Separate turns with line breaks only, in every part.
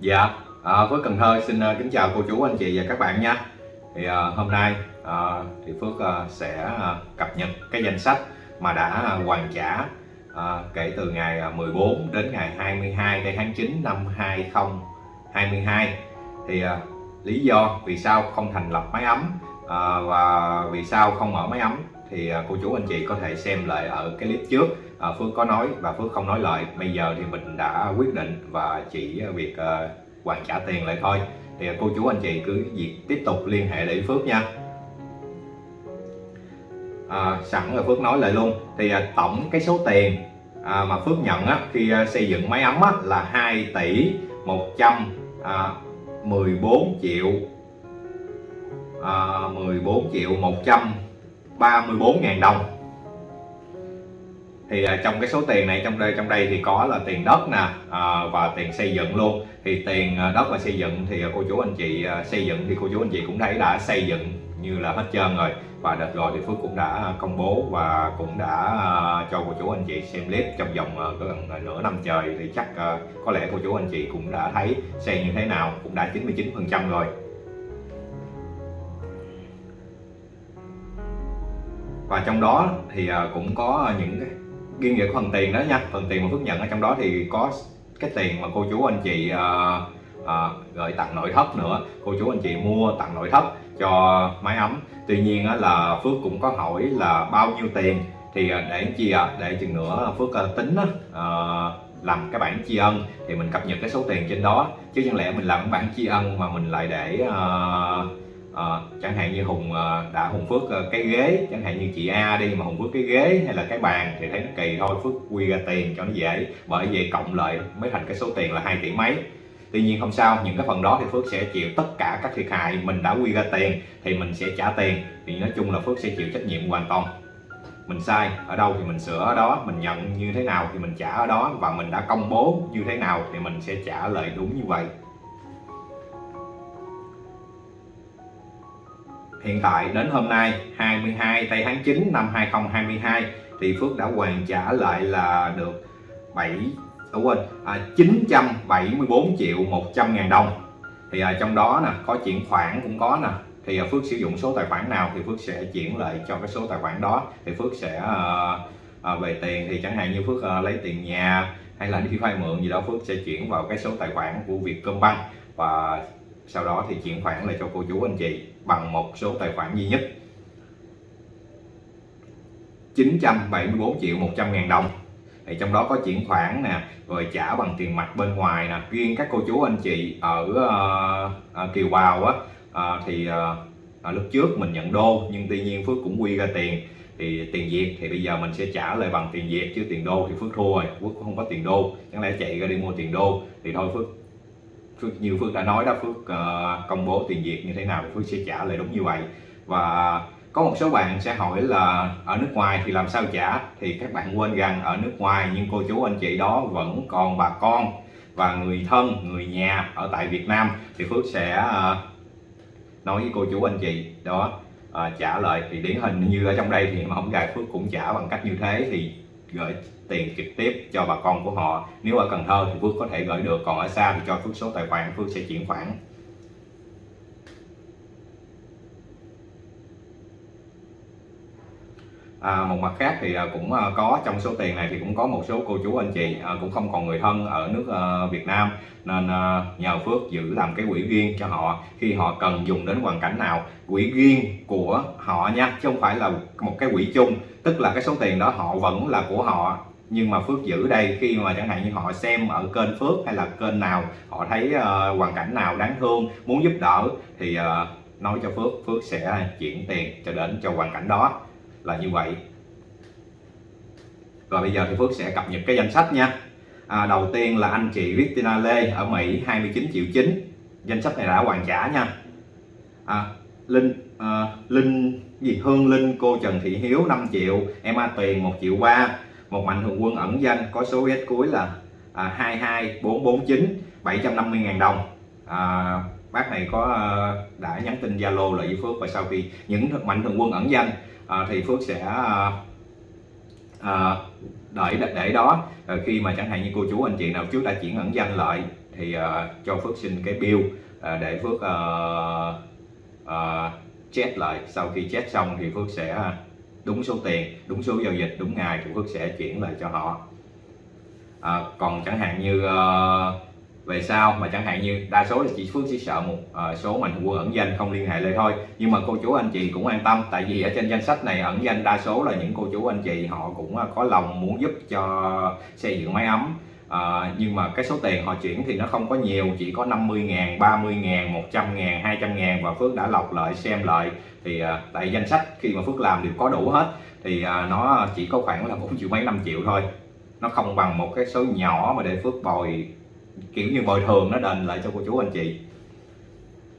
Dạ, à, Phước Cần Thơ xin uh, kính chào cô chú anh chị và các bạn nha. Thì uh, hôm nay uh, thì Phước uh, sẽ uh, cập nhật cái danh sách mà đã uh, hoàn trả uh, kể từ ngày 14 đến ngày 22 tháng 9 năm 2022 Thì uh, lý do vì sao không thành lập máy ấm uh, và vì sao không mở máy ấm thì à, cô chú anh chị có thể xem lại ở cái clip trước. À, Phước có nói và Phước không nói lại. Bây giờ thì mình đã quyết định và chỉ việc à, hoàn trả tiền lại thôi. Thì cô chú anh chị cứ việc tiếp tục liên hệ lại Phước nha. À, sẵn rồi Phước nói lại luôn. Thì tổng cái số tiền mà Phước nhận khi xây dựng máy ấm là 2 tỷ 114 triệu à, 14 triệu 100 34.000 đồng. Thì à, trong cái số tiền này, trong đây trong đây thì có là tiền đất nè à, và tiền xây dựng luôn. Thì tiền à, đất và xây dựng thì cô chú anh chị xây dựng thì cô chú anh chị cũng thấy đã xây dựng như là hết trơn rồi. Và đợt rồi thì Phước cũng đã công bố và cũng đã cho cô chú anh chị xem clip trong vòng gần nửa năm trời. Thì chắc có lẽ cô chú anh chị cũng đã thấy xây như thế nào, cũng đã 99 phần trăm rồi. Và trong đó thì à, cũng có những cái riêng về phần tiền đó nha. Phần tiền mà Phước nhận ở trong đó thì có cái tiền mà cô chú anh chị uh, uh, gửi tặng nội thất nữa. Cô chú anh chị mua tặng nội thất cho máy ấm. Tuy nhiên là Phước cũng có hỏi là bao nhiêu tiền? Thì uh, để chi à để chừng nữa Phước uh, tính uh, làm cái bản tri ân thì mình cập nhật cái số tiền trên đó. Chứ chẳng lẽ mình làm cái bản tri ân mà mình lại để uh, à, chẳng hạn như hùng ờ, đã hùng phước ờ, cái ghế chẳng hạn như chị a đi mà hùng phước cái ghế hay là cái bàn thì thấy nó kỳ thôi phước quy ra tiền cho nó dễ bởi vậy cộng lại mới thành cái số tiền là 2 tỷ mấy. Tuy nhiên không sao những cái phần đó thì phước sẽ chịu tất cả các thiệt hại mình đã quy ra tiền thì mình sẽ trả tiền. Thì nói chung là phước sẽ chịu trách nhiệm hoàn toàn. Mình sai ở đâu thì mình sửa ở đó mình nhận như thế nào thì mình trả ở đó và mình đã công bố như thế nào thì mình sẽ trả lời đúng như vậy. Hiện tại đến hôm nay 22 tây tháng 9 năm 2022 thì Phước đã hoàn trả lại là được 7 đúng à, quên à, 974 triệu 100 ngàn đồng. Thì à, trong đó nè có chuyển khoản cũng có nè. Thì à, Phước sử dụng số tài khoản nào thì Phước sẽ chuyển lại cho cái số tài khoản đó. Thì Phước sẽ à, à, về tiền thì chẳng hạn như Phước à, lấy tiền nhà hay là đi vay mượn gì đó Phước sẽ chuyển vào cái số tài khoản của Vietcombank. Và sau đó thì chuyển khoản lại cho cô chú anh chị bằng một số tài khoản duy nhất. 974 triệu 100 ngàn đồng. Thì trong đó có chuyển khoản nè rồi trả bằng tiền mặt bên ngoài nè. Riêng các cô chú anh chị ở uh, Kiều Bào á uh, thì uh, lúc trước mình nhận đô nhưng tuy nhiên Phước cũng quy ra tiền. Thì tiền Việt thì bây giờ mình sẽ trả lại bằng tiền Việt chứ tiền đô thì Phước thua rồi Phước không có tiền đô. Chẳng lẽ chạy ra đi mua tiền đô thì thôi Phước Phước Phước đã nói đó Phước uh, công bố tiền Việt như thế nào thì Phước sẽ trả lại đúng như vậy. Và có một số bạn sẽ hỏi là ở nước ngoài thì làm sao trả? Thì các bạn quên rằng ở nước ngoài nhưng cô chú anh chị đó vẫn còn bà con và người thân người nhà ở tại Việt Nam. Thì Phước sẽ uh, nói với cô chú anh chị đó uh, trả lời. Thì điển hình như ở trong đây thì mà không gài Phước cũng trả bằng cách như thế thì gửi tiền trực tiếp cho bà con của họ. Nếu ở Cần Thơ thì Phước có thể gửi được còn ở xa thì cho Phước số tài khoản Phước sẽ chuyển khoản. À, một mặt khác thì à, cũng à, có trong số tiền này thì cũng có một số cô chú anh chị à, cũng không còn người thân ở nước Việt Nam. Nên nhờ Phước giữ làm cái quỹ riêng cho họ. Khi họ cần dùng đến hoàn cảnh nào quỹ riêng của họ nha chứ không phải là một cái quỹ chung. Tức là cái số tiền đó họ vẫn là của họ nhưng mà Phước giữ đây khi mà chẳng hạn như họ xem ở kênh Phước hay là kênh nào họ thấy uh, hoàn cảnh nào đáng thương muốn giúp đỡ thì uh, nói cho Phước Phước sẽ chuyển tiền cho đến cho hoàn cảnh đó là như vậy. Rồi bây giờ thì Phước sẽ cập nhật cái danh sách nha. À, đầu tiên là anh chị Christina Lê ở Mỹ 29 triệu 9 danh sách này đã hoàn trả nha. À, Linh à, Linh gì? Hương Linh cô Trần Thị Hiếu 5 triệu. Em A Tuyền 1 triệu 3 một mạnh thường quân ẩn danh có số S cuối là à, 22449 750 ngàn đồng. À, bác này có à, đã nhắn tin Zalo lại với Phước và sau khi những mạnh thường quân ẩn danh à, thì Phước sẽ à, à, đợi để đó. À, khi mà chẳng hạn như cô chú anh chị nào trước đã chuyển ẩn danh lại thì à, cho Phước xin cái bill à, để Phước à, à, check lại. Sau khi chat xong thì Phước sẽ à, đúng số tiền đúng số giao dịch đúng ngày chủ thức sẽ chuyển lại cho họ. À, còn chẳng hạn như uh, về sau mà chẳng hạn như đa số là chị Phước sẽ sợ một uh, số mạnh thường quân ẩn danh không liên hệ lại thôi. Nhưng mà cô chú anh chị cũng an tâm tại vì ở trên danh sách này ẩn danh đa số là những cô chú anh chị họ cũng ờ, có lòng muốn giúp cho xây dựng máy ấm à, nhưng mà cái số tiền họ chuyển thì nó không có nhiều chỉ có 50 ngàn 30 ngàn 100 ngàn 200 ngàn và Phước đã lọc lại xem lại. Thì à, tại danh sách khi mà Phước làm đều có đủ hết. Thì à, nó chỉ có khoảng là 4 triệu mấy 5 triệu thôi. Nó không bằng một cái số nhỏ mà để Phước bồi kiểu như bồi thường nó đền lại cho cô chú anh chị.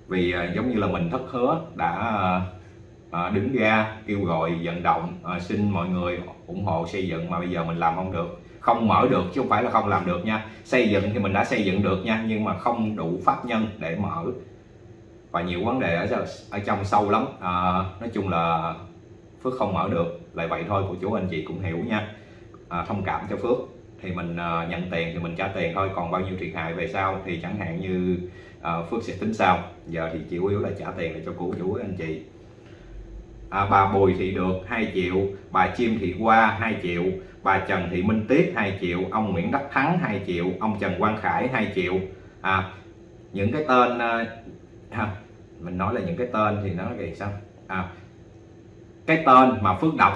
Vì à, giống như là mình thất hứa đã à, đứng ra kêu gọi vận động à, xin mọi người ủng hộ xây dựng mà bây giờ mình làm không được không mở được chứ không phải là không làm được nha. Xây dựng thì mình đã xây dựng được nha nhưng mà không đủ pháp nhân để mở. Và nhiều vấn đề ở ở trong sâu lắm. À, nói chung là phước không mở được lại vậy thôi của chú anh chị cũng hiểu nha. À, thông cảm cho phước. Thì mình uh, nhận tiền thì mình trả tiền thôi còn bao nhiêu thiệt hại về sau thì chẳng hạn như uh, phước sẽ tính sau. Giờ thì chủ yếu là trả tiền để cho cô chú anh chị à, bà bùi thị được 2 triệu. Bà chim thị qua 2 triệu. Bà trần thị minh tiết 2 triệu. Ông nguyễn đắc thắng 2 triệu. Ông trần quang khải 2 triệu. À, những cái tên à, mình nói là những cái tên thì nó là sao? À, cái tên mà phước đọc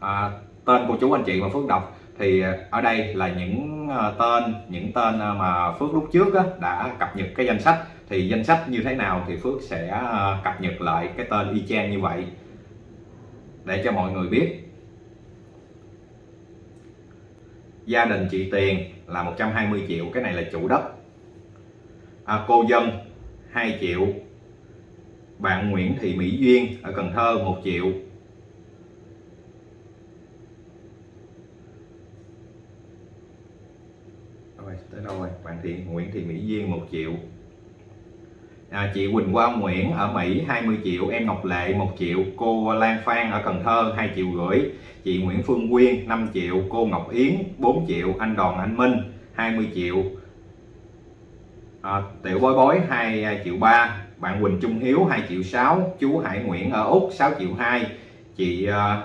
à, tên của chú anh chị mà phước đọc thì à, ở đây là những à, tên những tên à, mà phước lúc trước á, đã cập nhật cái danh sách. Thì danh sách như thế nào thì phước sẽ cập nhật lại cái tên y chang như vậy để cho mọi người biết. Gia đình chị Tiền là 120 triệu cái này là chủ đất. À, cô dân 2 triệu. Bạn Nguyễn Thị Mỹ Duyên ở Cần Thơ 1 triệu. Rồi tới đâu rồi? Bạn Thị Nguyễn Thị Mỹ Duyên 1 triệu à, chị Quỳnh Quang Nguyễn ở Mỹ 20 triệu. Em Ngọc Lệ 1 triệu. Cô Lan Phan ở Cần Thơ 2 triệu rưỡi. Chị Nguyễn Phương Quyên 5 triệu. Cô Ngọc Yến 4 triệu. Anh Đoàn Anh Minh 20 triệu. À, Tiểu Bối Bối 2 à, triệu 3 bạn Quỳnh Trung Hiếu 2 triệu 6 chú Hải Nguyễn ở Úc 6 triệu 2 chị à,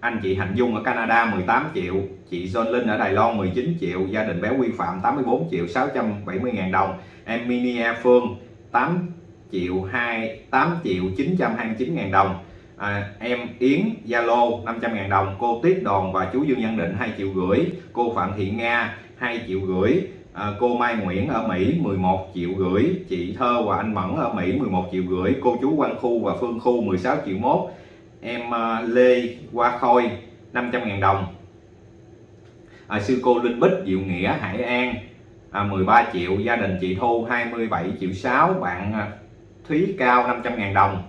anh chị Hạnh Dung ở Canada 18 triệu. Chị John Linh ở Đài Loan 19 triệu. Gia đình bé Quy Phạm 84 triệu 670 ngàn đồng. Em Minia Phương 8 triệu 2 8 triệu 929 ngàn đồng. À, em Yến Zalo 500 ngàn đồng. Cô Tiết Đòn và chú Dương Nhân Định 2 triệu rưỡi. Cô Phạm Thị Nga 2 triệu rưỡi. À, cô Mai Nguyễn ở Mỹ 11 triệu rưỡi. Chị Thơ và anh Mẫn ở Mỹ 11 triệu rưỡi. Cô chú Quang Khu và Phương Khu 16 triệu mốt. Em uh, Lê Hoa Khôi 500 ngàn đồng. À, sư cô Linh Bích Diệu Nghĩa Hải An à, 13 triệu gia đình chị Thu 27 triệu 6 bạn à, Thúy Cao 500 ngàn đồng.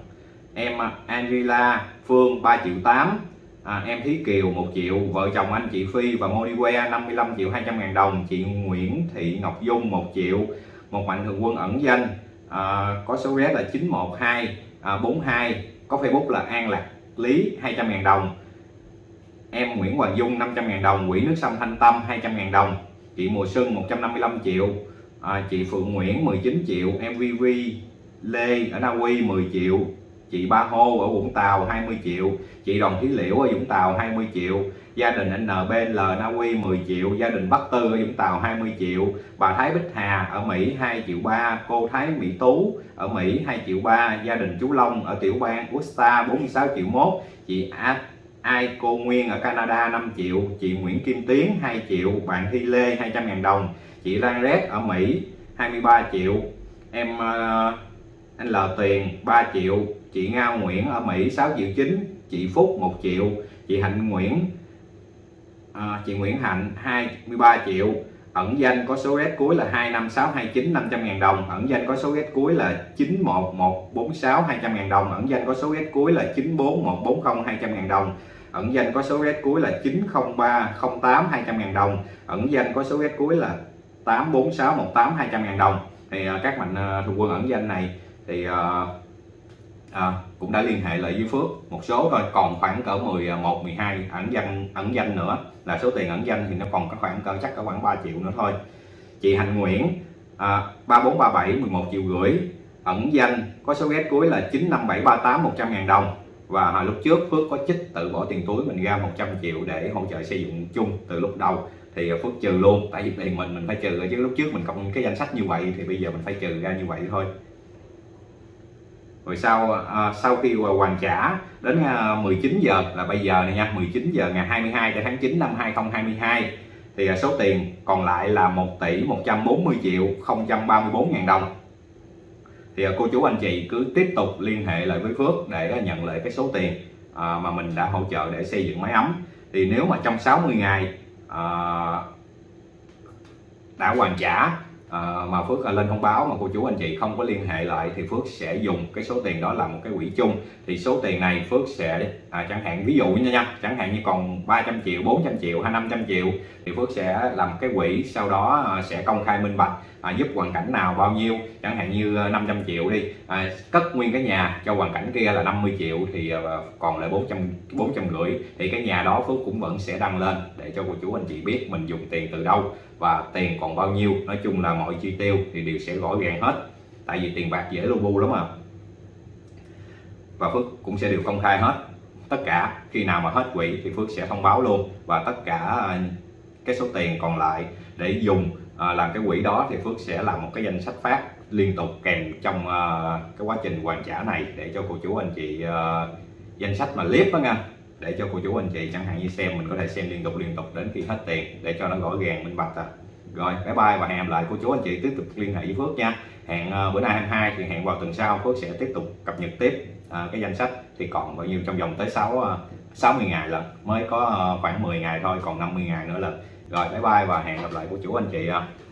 Em à, Angela Phương 3 triệu 8 à, em Thí Kiều 1 triệu vợ chồng anh chị Phi và Monique 55 triệu 200 ngàn đồng chị Nguyễn Thị Ngọc Dung 1 triệu một mạnh thường quân ẩn danh à, có số vé là 912 à, 42 có Facebook là An Lạc Lý 200 ngàn đồng. Em Nguyễn Hoàng Dung 500 ngàn đồng quỹ nước sông Thanh Tâm 200 ngàn đồng chị Mùa Xuân 155 triệu. À, chị Phượng Nguyễn 19 triệu. MVV Lê ở Na Uy 10 triệu. Chị Ba Hô ở Vũng Tàu 20 triệu. Chị Đồng Thí Liễu ở Vũng Tàu 20 triệu. Gia đình NBL Na Uy 10 triệu. Gia đình Bắc Tư ở Vũng Tàu 20 triệu. Bà Thái Bích Hà ở Mỹ 2 triệu ba. Cô Thái Mỹ Tú ở Mỹ 2 triệu ba. Gia đình chú Long ở tiểu bang Usta 46 triệu mốt. Chị A ai cô Nguyên ở Canada 5 triệu chị Nguyễn Kim Tiến 2 triệu bạn Thi Lê 200 ngàn đồng chị Lan Rét ở Mỹ 23 triệu em uh, anh L Tiền 3 triệu chị Nga Nguyễn ở Mỹ 6 triệu 9 chị Phúc 1 triệu chị Hạnh Nguyễn à, chị Nguyễn Hạnh 23 triệu. Ẩn danh có số red cuối là 25629 500 ngàn đồng ẩn danh có số red cuối là 91146 200 ngàn đồng ẩn danh có số red cuối là 94140 200 ngàn đồng ẩn danh có số red cuối là 90308 200 ngàn đồng. Ẩn danh có số red cuối là 84618 200 ngàn đồng. Thì uh, các mạnh uh, thường quân ẩn danh này thì uh, uh, cũng đã liên hệ lại với Phước một số thôi. Còn khoảng cỡ 11 12 ẩn danh ẩn danh nữa là số tiền ẩn danh thì nó còn có khoảng cỡ chắc có khoảng 3 triệu nữa thôi. Chị Hành Nguyễn à, 3437 11 triệu rưỡi. Ẩn danh có số ghét cuối là 95738 100 ngàn đồng và hồi lúc trước Phước có chích tự bỏ tiền túi mình ra 100 triệu để hỗ trợ xây dựng chung từ lúc đầu. Thì Phước trừ luôn tại vì tiền mình mình phải trừ chứ lúc trước mình cộng cái danh sách như vậy thì bây giờ mình phải trừ ra như vậy thôi. Rồi sau à, sau khi hoàn trả đến à, 19 giờ là bây giờ này nha 19 giờ ngày 22 tháng 9 năm 2022 thì à, số tiền còn lại là 1 tỷ 140 triệu 034 ngàn đồng thì à, cô chú anh chị cứ tiếp tục liên hệ lại với Phước để à, nhận lại cái số tiền à, mà mình đã hỗ trợ để xây dựng máy ấm. Thì nếu mà trong 60 ngày đã hoàn trả à, mà Phước à, lên thông báo mà cô chú anh chị không có liên hệ lại thì Phước sẽ dùng cái số tiền đó làm một cái quỹ chung. Thì số tiền này Phước sẽ à, chẳng hạn ví dụ như nha chẳng hạn như còn 300 triệu 400 triệu hay 500 triệu thì Phước sẽ làm cái quỹ sau đó à, sẽ công khai minh bạch à, giúp hoàn cảnh nào bao nhiêu. Chẳng hạn như à, 500 triệu đi à, cất nguyên cái nhà cho hoàn cảnh kia là 50 triệu thì à, còn lại 400 400 rưỡi thì cái nhà đó Phước cũng vẫn sẽ đăng lên để cho cô chú anh chị biết mình dùng tiền từ đâu và tiền còn bao nhiêu nói chung là mọi chi tiêu thì đều sẽ gõ gàng hết. Tại vì tiền bạc dễ lô bu lắm mà và Phước cũng sẽ đều công khai hết. Tất cả khi nào mà hết quỹ thì Phước sẽ thông báo luôn. Và tất cả à, cái số tiền còn lại để dùng à, làm cái quỹ đó thì Phước sẽ làm một cái danh sách phát liên tục kèm trong à, cái quá trình hoàn trả này để cho cô chú anh chị à, danh sách mà clip đó nha để cho cô chú anh chị chẳng hạn như xem mình có thể xem liên tục liên tục đến khi hết tiền để cho nó rõ ràng minh bạch à. rồi bye bye và hẹn gặp lại cô chú anh chị tiếp tục liên hệ với Phước nha hẹn uh, bữa nay 22 thì hẹn vào tuần sau Phước sẽ tiếp tục cập nhật tiếp uh, cái danh sách thì còn bao nhiêu trong vòng tới 6 uh, 60 ngày lần mới có uh, khoảng 10 ngày thôi còn 50 ngày nữa lần rồi bye bye và hẹn gặp lại cô chú anh chị uh.